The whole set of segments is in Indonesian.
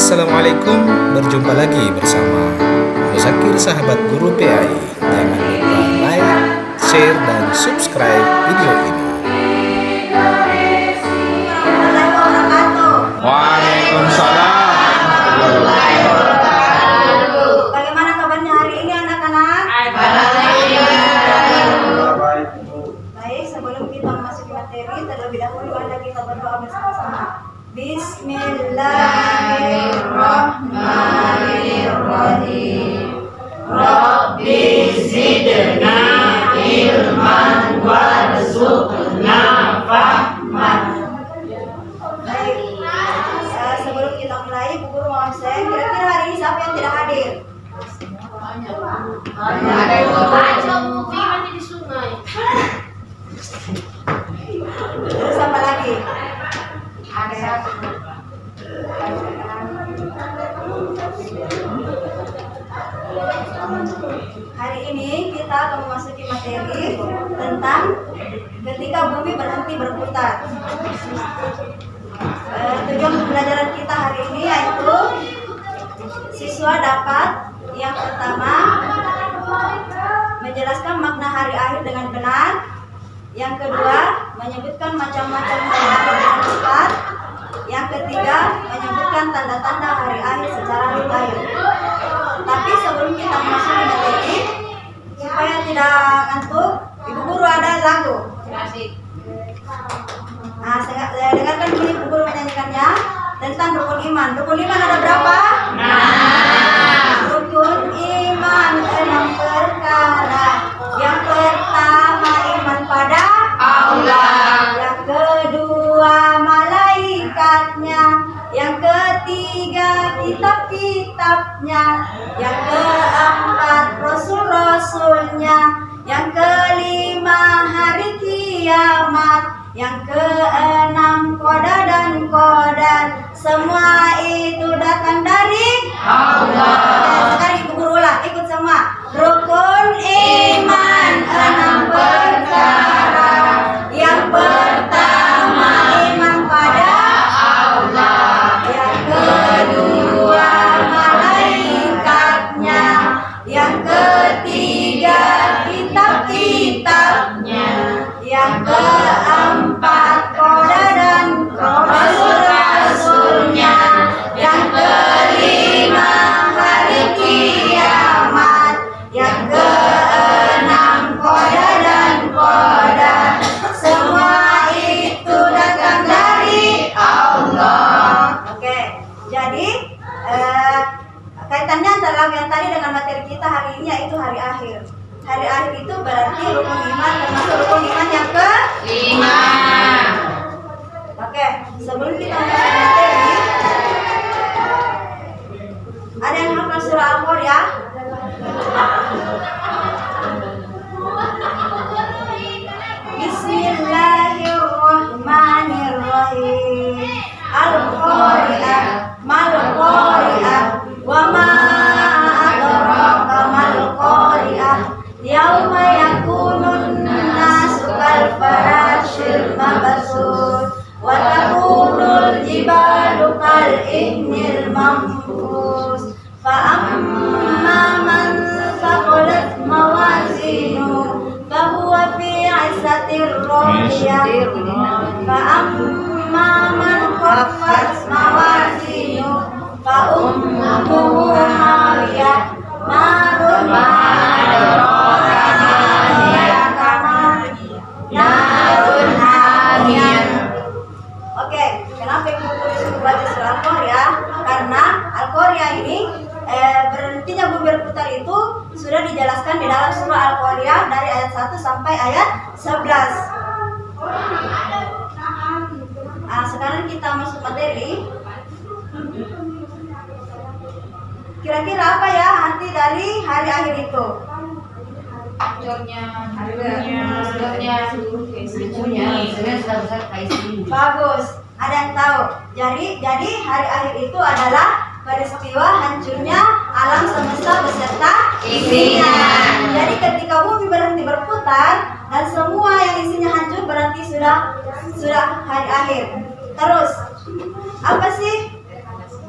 Assalamualaikum, berjumpa lagi bersama Musakir Sahabat Guru PAI. Jangan lupa like, share, dan subscribe video ini. materi tentang ketika bumi berhenti berputar. Eh, tujuan pembelajaran kita hari ini yaitu siswa dapat yang pertama menjelaskan makna hari akhir dengan benar, yang kedua menyebutkan macam-macam hari akhir dengan tepat, yang ketiga menyebutkan tanda-tanda hari akhir secara detail. Tapi sebelum kita masuk ke materi, supaya tidak ngantuk ibu guru ada lagu. Nah saya dengarkan dulu ibu guru menyanyikannya tentang rukun iman. Rukun iman ada berapa? Nah rukun iman enam perkara. Yang pertama iman pada Allah. Yang kedua malaikatnya. Yang ketiga kitab-kitabnya. Yang keempat besar dan semua yang isinya hancur berarti sudah sudah hari akhir. Terus apa sih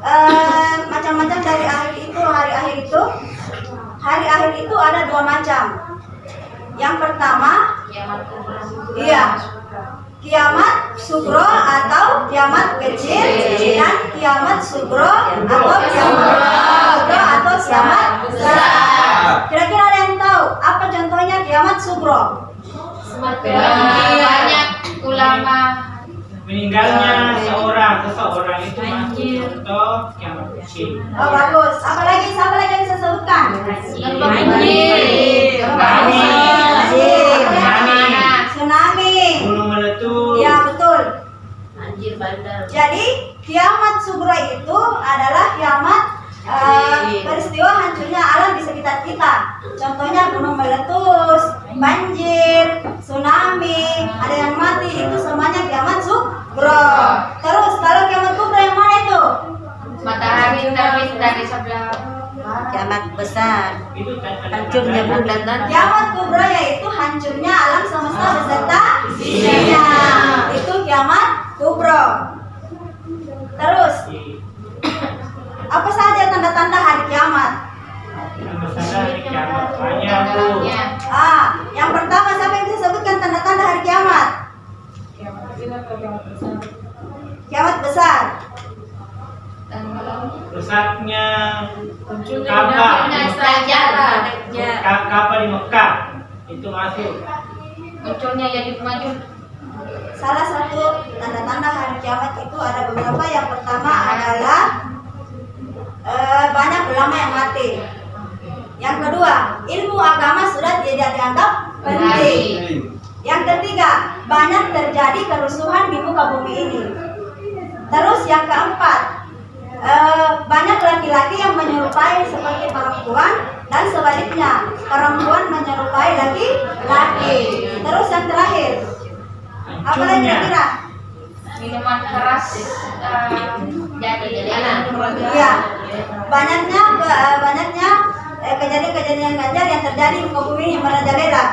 eh, macam-macam dari akhir itu hari akhir itu? Hari akhir itu ada dua macam. Yang pertama, iya, kiamat sugro atau kiamat kecil dan kiamat sugro atau kiamat sugro atau kiamat besar. Kira-kira apa contohnya kiamat? Semakin banyak ulama meninggalnya seorang seseorang itu masuk contoh yang kecil Oh bagus. Apalagi siapa lagi yang bisa sebutkan? banjir, Banjir. Tsunami. Tsunami. gunung meletus Ya betul. banjir bandar. Jadi kiamat sugro itu adalah kiamat eh, peristiwa hancurnya alam sekitar kita. Contohnya gunung meletus, banjir, tsunami, ada yang mati itu semuanya kiamat sugro. Terus kalau kiamat kubro yang mana itu? Matahari terbit dari sebelah Kiamat besar. tanda hancurnya bulan dan Kiamat kubro yaitu hancurnya alam semesta beserta isinya. Itu kiamat kubro. Terus apa saja tanda-tanda hari kiamat? Kiamat bu Ah, yang pertama siapa yang bisa sebutkan tanda-tanda hari kiamat? Kiamat besar. rusaknya kapal sejarah Ka- kapal di Mekah itu masuk munculnya Yajud Majud Salah satu tanda-tanda hari kiamat itu ada beberapa. Yang pertama adalah eh, banyak ulama yang mati. Yang kedua, ilmu agama sudah tidak dianggap penting. Yang ketiga, banyak terjadi kerusuhan di muka bumi ini. Terus yang keempat, eh, banyak laki-laki yang menyerupai seperti perempuan dan sebaliknya perempuan menyerupai laki-laki. Terus yang terakhir, apa lagi kira-kira? minuman keras eh, jadi anak Iya, banyaknya eh, banyaknya kejadian-kejadian ganjar yang terjadi bumi yang merajalela.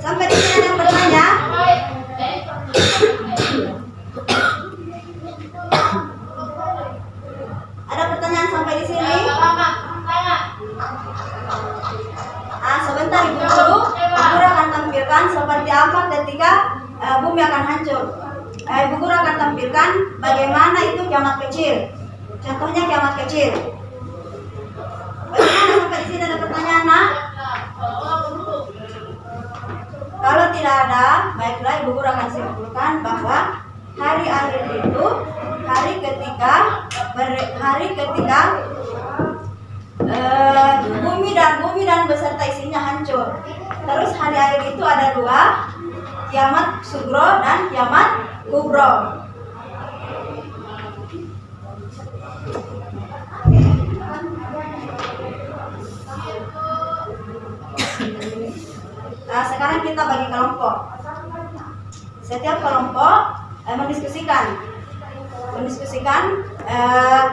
Sampai di sini ada yang bertanya? Ada pertanyaan sampai di sini? Ah, sebentar ibu guru, ibu guru akan tampilkan seperti apa ketika eh, bumi akan hancur. Eh, ibu guru akan tampilkan bagaimana itu kiamat kecil. Contohnya kiamat kecil. Di sini ada pertanyaan, nak? Kalau tidak ada, baiklah ibu guru akan simpulkan bahwa hari akhir itu hari ketika hari ketika eh, bumi dan bumi dan beserta isinya hancur. Terus hari akhir itu ada dua, kiamat sugro dan kiamat kubro. Nah, sekarang kita bagi kelompok. Setiap kelompok eh, mendiskusikan, mendiskusikan eh,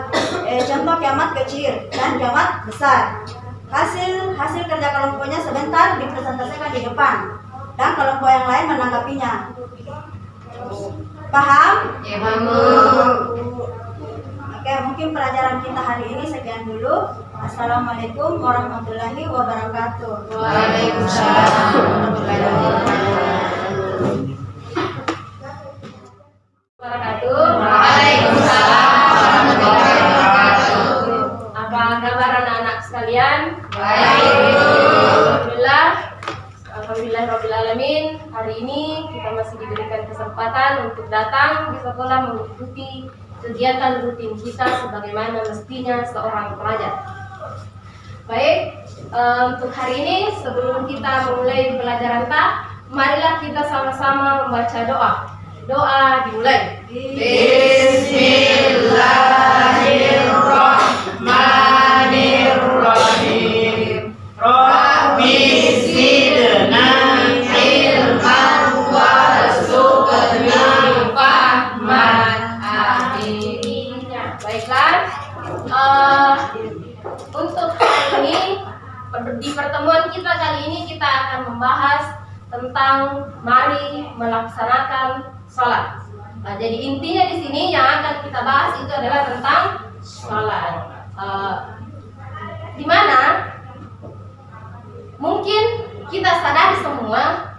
eh, contoh kiamat kecil dan kiamat besar. Hasil hasil kerja kelompoknya sebentar dipresentasikan di depan dan kelompok yang lain menanggapinya. Paham? ya bagus Oke, mungkin pelajaran kita hari ini sekian dulu. Assalamualaikum warahmatullahi wabarakatuh. Waalaikumsalam warahmatullahi wabarakatuh. Waalaikumsalam warahmatullahi wabarakatuh. Apa kabar anak-anak sekalian? Baik. Alhamdulillah. Alhamdulillah Rabbil Alamin. Hari ini kita masih diberikan kesempatan untuk datang di sekolah mengikuti kegiatan rutin kita sebagaimana mestinya seorang pelajar. Baik, eh, untuk hari ini sebelum kita memulai pelajaran tak, marilah kita sama-sama membaca doa. Doa dimulai. Bismillahirrahmanirrahim Rabbi zidna ilman warzuqna fahman Amin. Baiklah. Eh, untuk hari ini per- di pertemuan kita kali ini kita akan membahas tentang mari melaksanakan sholat. Nah, jadi intinya di sini yang akan kita bahas itu adalah tentang sholat. Eh, di mana mungkin kita sadari semua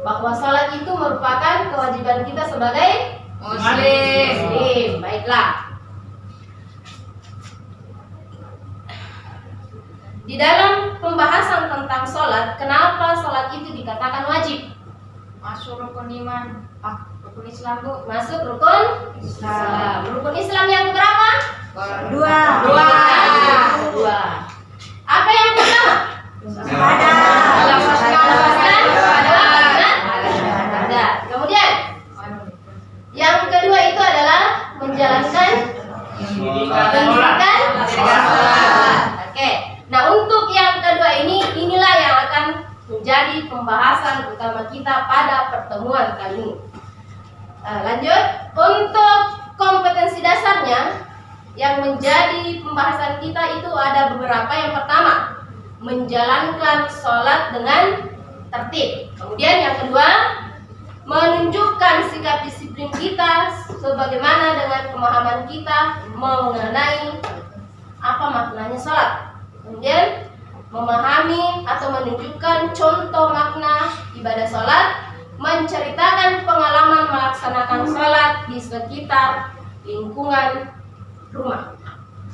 bahwa sholat itu merupakan kewajiban kita sebagai Muslim. Muslim. Baiklah. Di dalam pembahasan tentang sholat, kenapa sholat itu dikatakan wajib? Masuk rukun iman. Ah, rukun Islam bu. Masuk rukun Islam. Rukun Islam yang berapa? Dua. Dua. Dua. Apa yang pertama? Ada. Melepaskan ada. Kemudian yang kedua itu adalah menjalankan pendidikan sholat. Oke. Nah untuk yang kedua ini inilah yang akan menjadi pembahasan utama kita pada pertemuan kali ini. Eh, lanjut untuk kompetensi dasarnya yang menjadi pembahasan kita itu ada beberapa. Yang pertama menjalankan sholat dengan tertib. Kemudian yang kedua menunjukkan sikap disiplin kita sebagaimana dengan pemahaman kita mengenai apa maknanya sholat. Kemudian memahami atau menunjukkan contoh makna ibadah sholat, menceritakan pengalaman melaksanakan sholat di sekitar lingkungan rumah.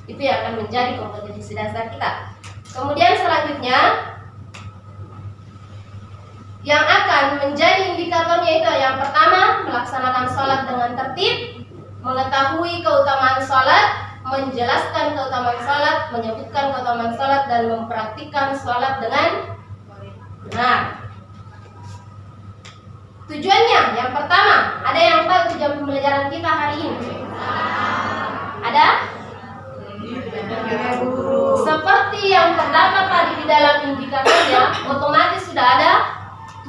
Itu yang akan menjadi kompetensi dasar kita. Kemudian selanjutnya yang akan menjadi indikatornya itu yang pertama melaksanakan sholat dengan tertib, mengetahui keutamaan sholat, menjelaskan keutamaan sholat, menyebutkan keutamaan sholat dan mempraktikkan sholat dengan benar. Tujuannya yang pertama, ada yang tahu tujuan pembelajaran kita hari ini? Ada? Seperti yang terdapat tadi di dalam indikatornya, otomatis sudah ada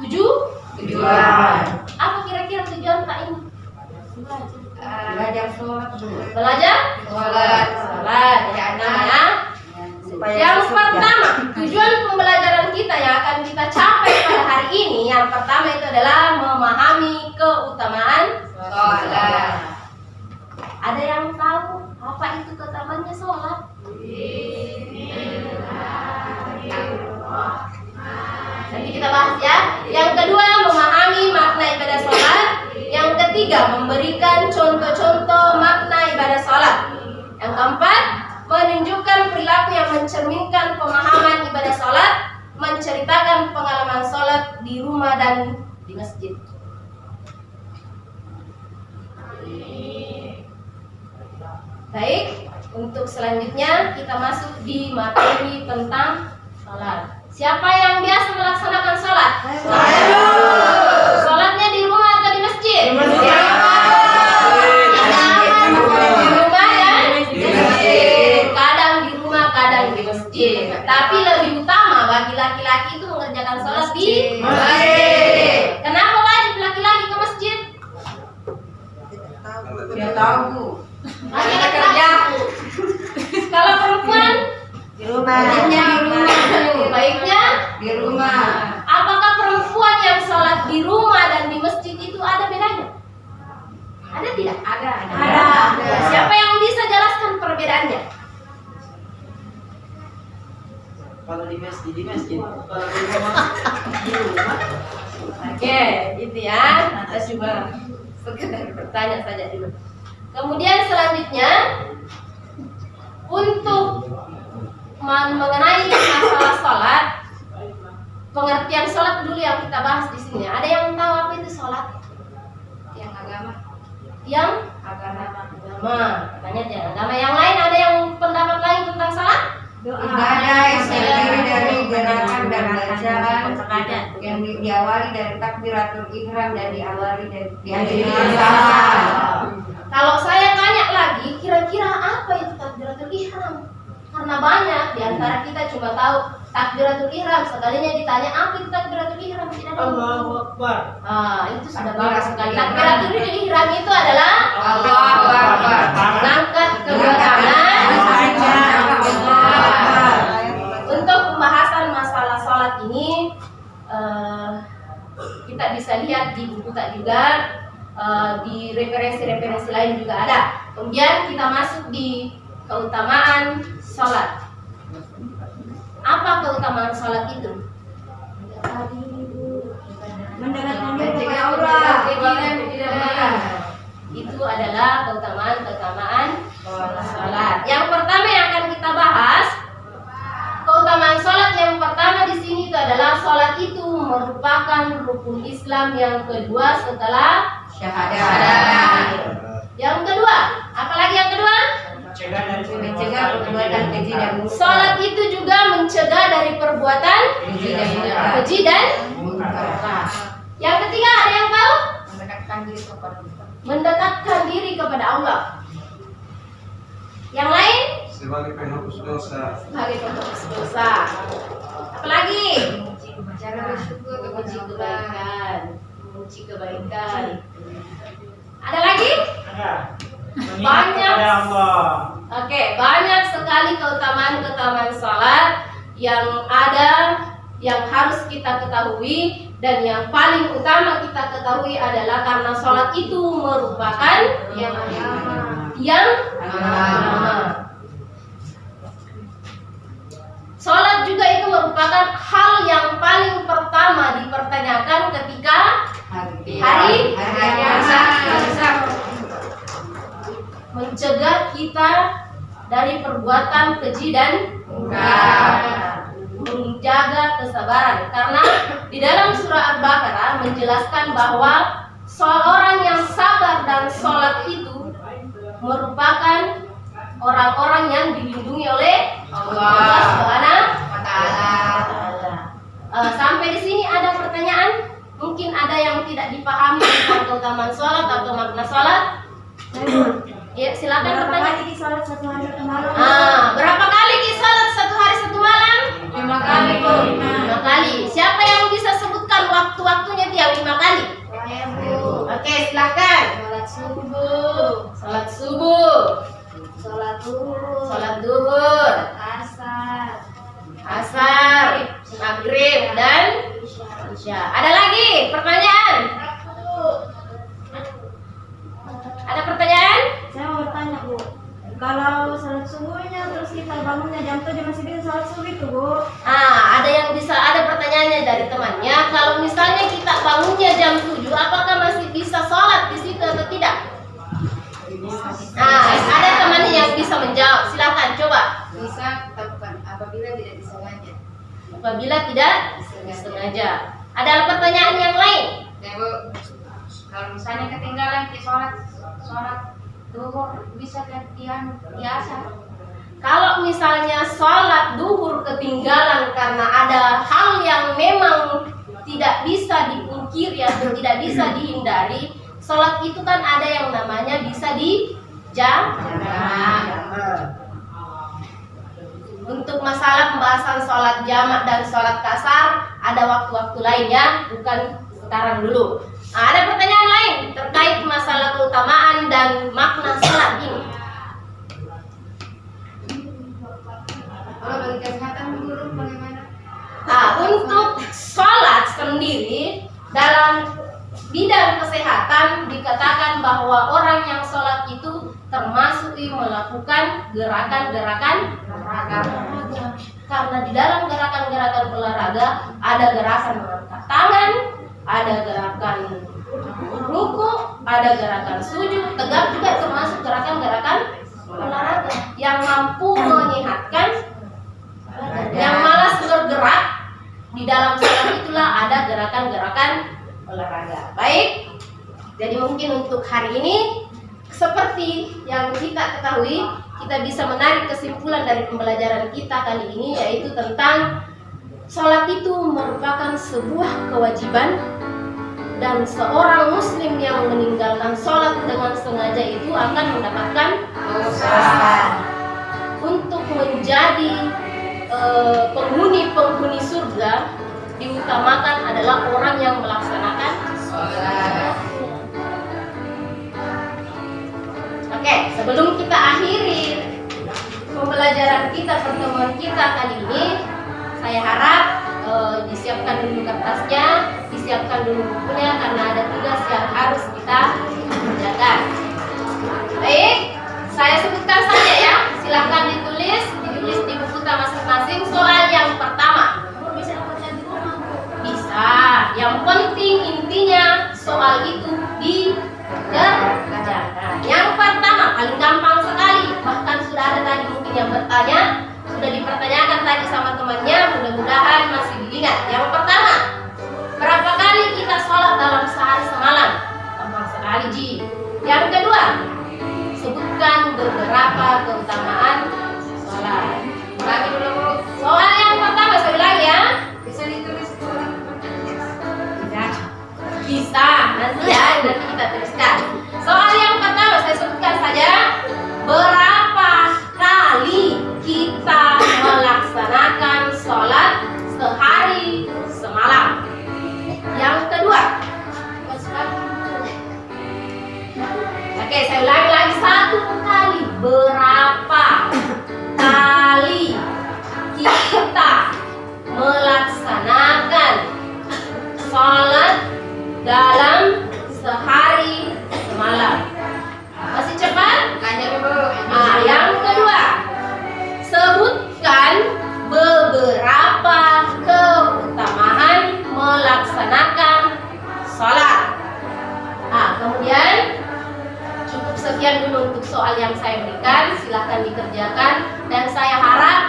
tujuh Tujuan. Apa kira-kira tujuan Pak ini? Belajar sholat bu. Belajar? Sholat. Sholat, ya namanya. Yang pertama, tujuan pembelajaran kita yang akan kita capai pada hari ini, yang pertama itu adalah memahami keutamaan Sholat. Ada yang tahu apa itu keutamaannya sholat? Ketiga, memberikan contoh-contoh makna ibadah sholat. Yang keempat, menunjukkan perilaku yang mencerminkan pemahaman ibadah sholat, menceritakan pengalaman sholat di rumah dan di masjid. Baik, untuk selanjutnya kita masuk di materi tentang sholat. Siapa yang biasa melaksanakan sholat? Rumah atau di masjid? Di masjid. Di rumah dan di masjid. Kadang di rumah, kadang di masjid. Tapi lebih utama bagi laki-laki itu mengerjakan sholat di Masjid. Kenapa wajib laki-laki ke masjid? Dia tahu bu. Ada kerja. Kalau perempuan Di rumah. Wajibnya di rumah. baiknya Di rumah. apakah perempuan yang sholat di rumah dan di masjid itu ada bedanya? Ada tidak? Ada. Ada. Siapa yang bisa jelaskan perbedaannya? Kalau di masjid di masjid. Kalau di rumah di rumah. Itu ya. Kita coba sekedar bertanya saja dulu. Kemudian selanjutnya untuk men- mengenai masalah sholat, pengertian sholat dulu yang kita bahas di sini. Ada yang tahu apa itu sholat? Yang agama. Yang Agama. agama, katanya yang agama. Yang lain ada yang pendapat lain? Ibadah yang terdiri dari gerakan dan bacaan yang di- diawali dari takbiratul ihram dan diawali dari diakhiri dengan salam. Kalau saya tanya lagi, kira-kira apa itu takbiratul ihram? Karena banyak di antara kita cuma tahu takbiratul ihram. Sekalinya ditanya apa itu takbiratul ihram tidak tahu. Allahu Akbar. Ah, itu sudah bagus sekali. Takbiratul ihram itu adalah Allahu Akbar. mengangkat kedua tangan. Untuk pembahasan masalah sholat ini, eh, kita lihat di buku tak juga, eh, di referensi-referensi lain juga ada. Kemudian kita masuk di keutamaan sholat. Apa keutamaan sholat itu? Mendekatkan diri kepada. Itu adalah keutamaan-keutamaan sholat. Yang pertama yang akan kita bahas, keutamaan sholat yang pertama di sini itu adalah sholat itu merupakan rukun Islam yang kedua setelah syahadat. Yang kedua, apalagi yang kedua? Mencegah dari Mencegah perbuatan keji dan munkar. Sholat itu juga mencegah dari perbuatan Keji dan munkar. keji dan yang ketiga ada yang tahu? Mendekatkan diri kepada Allah. Mendekatkan diri kepada Allah. Yang lain? sebagai penghapus dosa sebagai penghapus dosa. Apalagi? Cara bersyukur Memuji kebaikan, memuji kebaikan. Ada lagi? Ada. Banyak. Oke, banyak sekali keutamaan-keutamaan salat yang ada yang harus kita ketahui dan yang paling utama kita ketahui adalah karena sholat itu merupakan yang yang pertama. Sholat juga itu merupakan hal yang paling pertama dipertanyakan ketika hari. Hari mencegah kita dari perbuatan keji dan menjaga kesabaran. Karena di dalam surah Al-Baqarah menjelaskan bahwa seorang yang sabar dan sholat itu merupakan orang-orang yang dilindungi oleh Allah. Subhanahu. Eh, sampai di sini ada pertanyaan? Mungkin ada yang tidak dipahami tentang keutamaan sholat atau makna sholat? Ya, silakan Berapa bertanya. kali sholat satu hari satu malam? Ah, berapa kali ki sholat satu hari satu malam? Lima kali, Bu. Lima kali. Siapa yang bisa sebutkan waktu-waktunya dia lima kali? Saya, Bu. Oke, silakan. Sholat subuh, Sholat subuh, sholat duhur, sholat duhur, asar, asar, maghrib, dan isya. Ada lagi pertanyaan? Ada pertanyaan? Saya mau bertanya, Bu. Kalau sholat subuhnya terus kita bangunnya jam 7 masih bisa sholat subuh itu, Bu? Ah, ada yang bisa ada pertanyaannya dari temannya. Kalau misalnya kita bangunnya jam 7, apakah Apabila tidak disengaja. Ada pertanyaan yang lain? Ya bu, kalau misalnya ketinggalan di sholat sholat duhur bisa gantian biasa. Kalau misalnya sholat duhur ketinggalan karena ada hal yang memang tidak bisa dipungkiri atau tidak bisa dihindari, sholat itu kan ada yang namanya bisa dijamak. Untuk masalah pembahasan sholat jamak dan sholat kasar ada waktu-waktu lainnya, bukan sekarang dulu. Nah, ada pertanyaan lain terkait masalah keutamaan dan makna sholat ini. Kalau bagi kesehatan guru bagaimana? Nah, untuk sholat sendiri dalam bidang kesehatan dikatakan bahwa orang yang sholat itu termasuk melakukan gerakan-gerakan olahraga. Karena di dalam gerakan-gerakan olahraga ada gerakan mengangkat tangan, ada gerakan ruku, ada gerakan sujud, tegak juga termasuk gerakan-gerakan olahraga yang mampu menyehatkan yang malas bergerak di dalam sholat itulah ada gerakan-gerakan olahraga. Baik, jadi mungkin untuk hari ini seperti yang kita ketahui, kita bisa menarik kesimpulan dari pembelajaran kita kali ini yaitu tentang sholat itu merupakan sebuah kewajiban dan seorang muslim yang meninggalkan sholat dengan sengaja itu akan mendapatkan dosa untuk menjadi eh, penghuni-penghuni surga diutamakan adalah orang yang melaksanakan sholat. Oke, sebelum kita akhiri pembelajaran kita, pertemuan kita kali ini, saya harap e, disiapkan dulu kertasnya, disiapkan dulu bukunya karena ada tugas yang harus kita kerjakan. Baik, saya sebutkan saja ya. Silahkan ditulis, ditulis di buku masing-masing soal yang pertama. Bisa. Yang penting intinya soal itu bertanya sudah dipertanyakan tadi sama temannya, mudah-mudahan masih diingat. Yang pertama, berapa kali kita sholat dalam sehari semalam? Gampang sekali Ji. Yang kedua, sebutkan beberapa keutamaan sholat. Lagi dulu. Soal yang pertama saya ulang ya. Bisa ditulis Tidak. Bisa, nanti ya, nanti kita tuliskan. Soal yang pertama saya sebutkan saja berapa yang saya berikan. Silahkan dikerjakan dan saya harap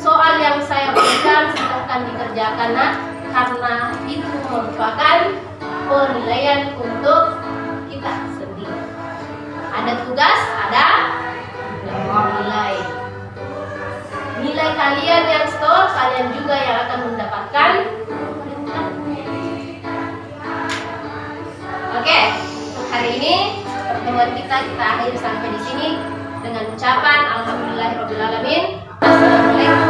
soal yang saya berikan silahkan dikerjakan nak karena itu merupakan penilaian untuk kita sendiri. Ada tugas, ada nilai. Nilai kalian yang store, kalian juga yang akan mendapatkan Oke, untuk hari ini pertemuan kita kita akhiri sampai di sini dengan ucapan Alhamdulillahirrahmanirrahim. Assalamualaikum.